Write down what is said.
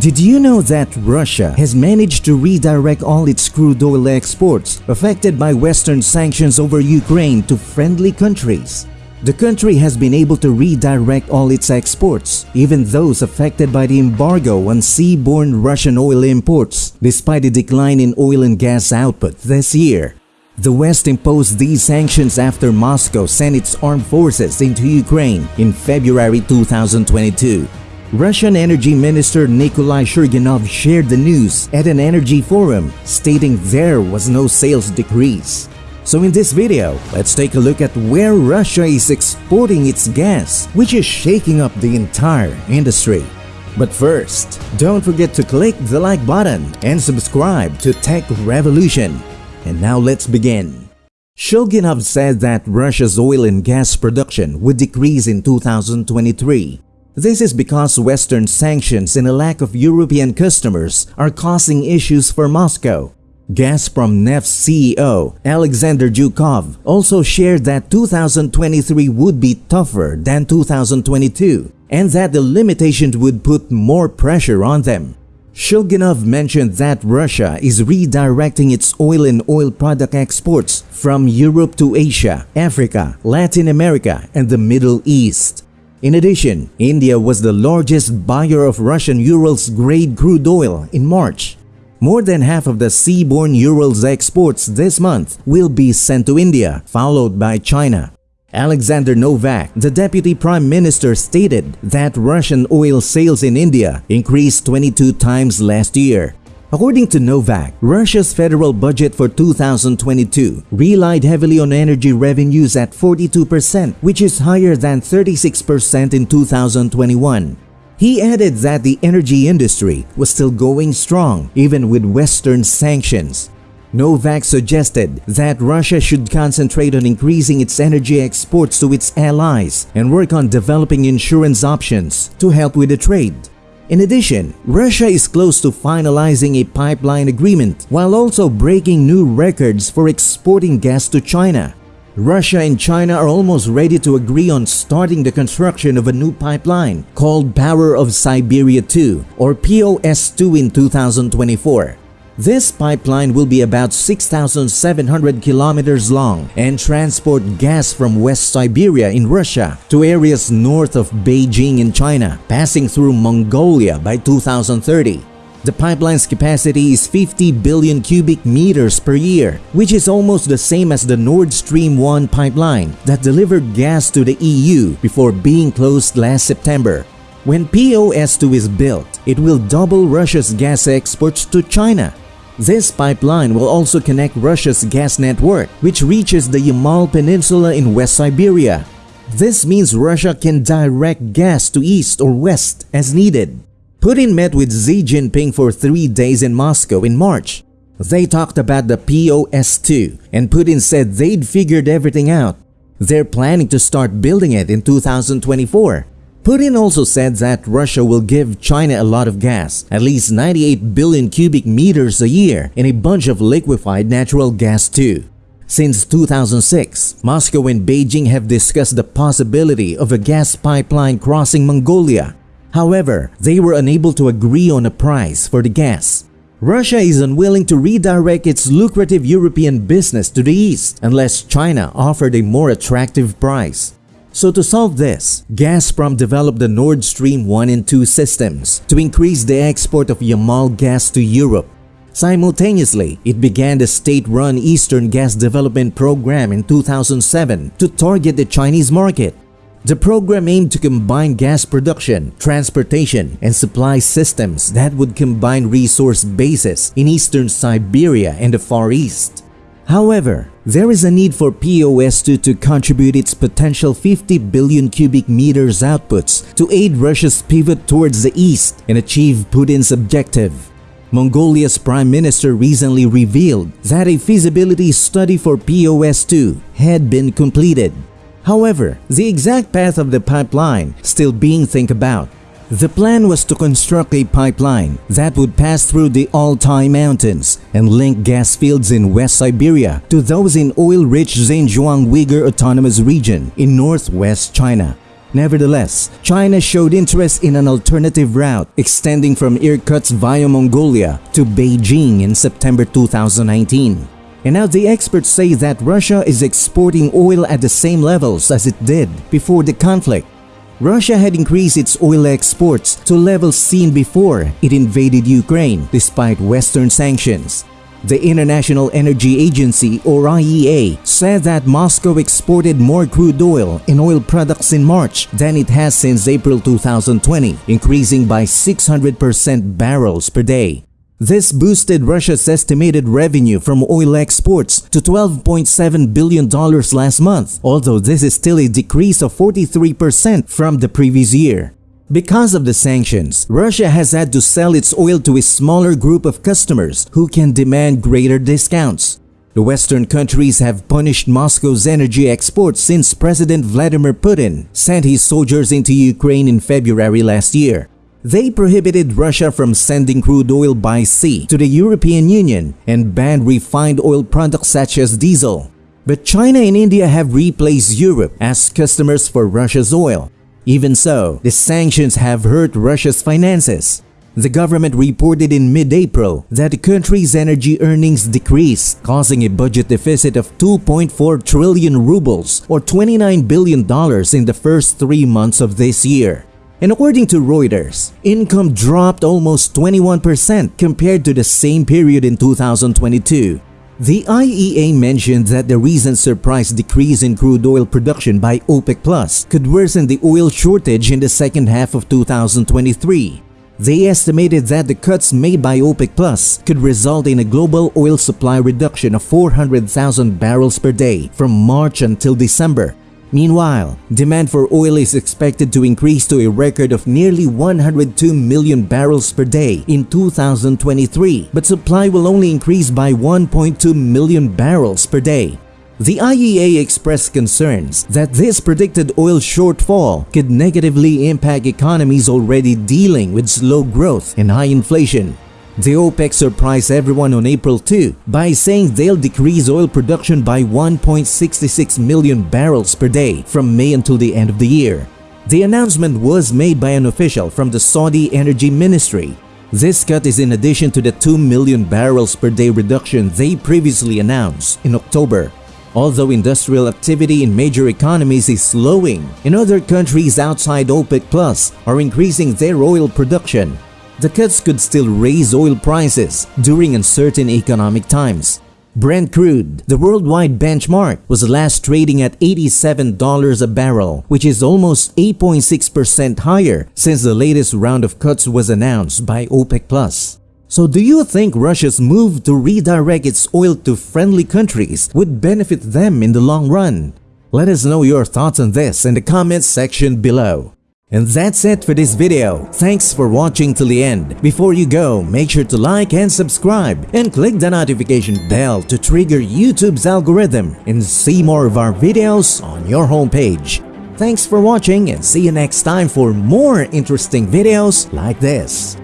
Did you know that Russia has managed to redirect all its crude oil exports affected by Western sanctions over Ukraine to friendly countries? The country has been able to redirect all its exports, even those affected by the embargo on seaborne Russian oil imports, despite a decline in oil and gas output this year. The West imposed these sanctions after Moscow sent its armed forces into Ukraine in February 2022. Russian Energy Minister Nikolai Shulginov shared the news at an energy forum, stating there was no sales decrease. So in this video, let's take a look at where Russia is exporting its gas, which is shaking up the entire industry. But first, don't forget to click the like button and subscribe to Tech Revolution. And now let's begin. Shulginov said that Russia's oil and gas production would decrease in 2023 this is because Western sanctions and a lack of European customers are causing issues for Moscow. Gazprom Neft's CEO, Alexander Zhukov, also shared that 2023 would be tougher than 2022 and that the limitations would put more pressure on them. Shulginov mentioned that Russia is redirecting its oil and oil product exports from Europe to Asia, Africa, Latin America, and the Middle East. In addition, India was the largest buyer of Russian Urals grade crude oil in March. More than half of the seaborne Urals exports this month will be sent to India, followed by China. Alexander Novak, the Deputy Prime Minister stated that Russian oil sales in India increased 22 times last year. According to Novak, Russia's federal budget for 2022 relied heavily on energy revenues at 42%, which is higher than 36% in 2021. He added that the energy industry was still going strong even with Western sanctions. Novak suggested that Russia should concentrate on increasing its energy exports to its allies and work on developing insurance options to help with the trade. In addition, Russia is close to finalizing a pipeline agreement while also breaking new records for exporting gas to China. Russia and China are almost ready to agree on starting the construction of a new pipeline called Power of Siberia 2 or POS2 in 2024. This pipeline will be about 6,700 kilometers long and transport gas from West Siberia in Russia to areas north of Beijing in China, passing through Mongolia by 2030. The pipeline's capacity is 50 billion cubic meters per year, which is almost the same as the Nord Stream 1 pipeline that delivered gas to the EU before being closed last September. When POS2 is built, it will double Russia's gas exports to China this pipeline will also connect Russia's gas network, which reaches the Yamal Peninsula in West Siberia. This means Russia can direct gas to east or west as needed. Putin met with Xi Jinping for three days in Moscow in March. They talked about the POS2 and Putin said they'd figured everything out. They're planning to start building it in 2024. Putin also said that Russia will give China a lot of gas, at least 98 billion cubic meters a year, and a bunch of liquefied natural gas too. Since 2006, Moscow and Beijing have discussed the possibility of a gas pipeline crossing Mongolia. However, they were unable to agree on a price for the gas. Russia is unwilling to redirect its lucrative European business to the east unless China offered a more attractive price. So to solve this, Gazprom developed the Nord Stream 1 and 2 systems to increase the export of Yamal gas to Europe. Simultaneously, it began the state-run Eastern Gas Development Program in 2007 to target the Chinese market. The program aimed to combine gas production, transportation, and supply systems that would combine resource bases in eastern Siberia and the Far East. However, there is a need for POS2 to contribute its potential 50 billion cubic meters outputs to aid Russia's pivot towards the east and achieve Putin's objective. Mongolia's prime minister recently revealed that a feasibility study for POS2 had been completed. However, the exact path of the pipeline still being think about. The plan was to construct a pipeline that would pass through the Altai Mountains and link gas fields in West Siberia to those in oil-rich Xinjiang Uyghur Autonomous Region in northwest China. Nevertheless, China showed interest in an alternative route extending from Irkutsk via Mongolia to Beijing in September 2019. And now the experts say that Russia is exporting oil at the same levels as it did before the conflict. Russia had increased its oil exports to levels seen before it invaded Ukraine despite Western sanctions. The International Energy Agency or IEA said that Moscow exported more crude oil and oil products in March than it has since April 2020, increasing by 600% barrels per day. This boosted Russia's estimated revenue from oil exports to $12.7 billion last month, although this is still a decrease of 43% from the previous year. Because of the sanctions, Russia has had to sell its oil to a smaller group of customers who can demand greater discounts. The Western countries have punished Moscow's energy exports since President Vladimir Putin sent his soldiers into Ukraine in February last year. They prohibited Russia from sending crude oil by sea to the European Union and banned refined oil products such as diesel. But China and India have replaced Europe as customers for Russia's oil. Even so, the sanctions have hurt Russia's finances. The government reported in mid-April that the country's energy earnings decreased, causing a budget deficit of 2.4 trillion rubles or $29 billion in the first three months of this year. And according to Reuters, income dropped almost 21% compared to the same period in 2022. The IEA mentioned that the recent surprise decrease in crude oil production by OPEC Plus could worsen the oil shortage in the second half of 2023. They estimated that the cuts made by OPEC Plus could result in a global oil supply reduction of 400,000 barrels per day from March until December, Meanwhile, demand for oil is expected to increase to a record of nearly 102 million barrels per day in 2023, but supply will only increase by 1.2 million barrels per day. The IEA expressed concerns that this predicted oil shortfall could negatively impact economies already dealing with slow growth and high inflation. The OPEC surprised everyone on April 2 by saying they'll decrease oil production by 1.66 million barrels per day from May until the end of the year. The announcement was made by an official from the Saudi Energy Ministry. This cut is in addition to the 2 million barrels per day reduction they previously announced in October. Although industrial activity in major economies is slowing, in other countries outside OPEC Plus are increasing their oil production the cuts could still raise oil prices during uncertain economic times. Brent crude, the worldwide benchmark, was last trading at $87 a barrel, which is almost 8.6% higher since the latest round of cuts was announced by OPEC+. So do you think Russia's move to redirect its oil to friendly countries would benefit them in the long run? Let us know your thoughts on this in the comments section below. And that's it for this video. Thanks for watching till the end. Before you go, make sure to like and subscribe and click the notification bell to trigger YouTube's algorithm and see more of our videos on your homepage. Thanks for watching and see you next time for more interesting videos like this.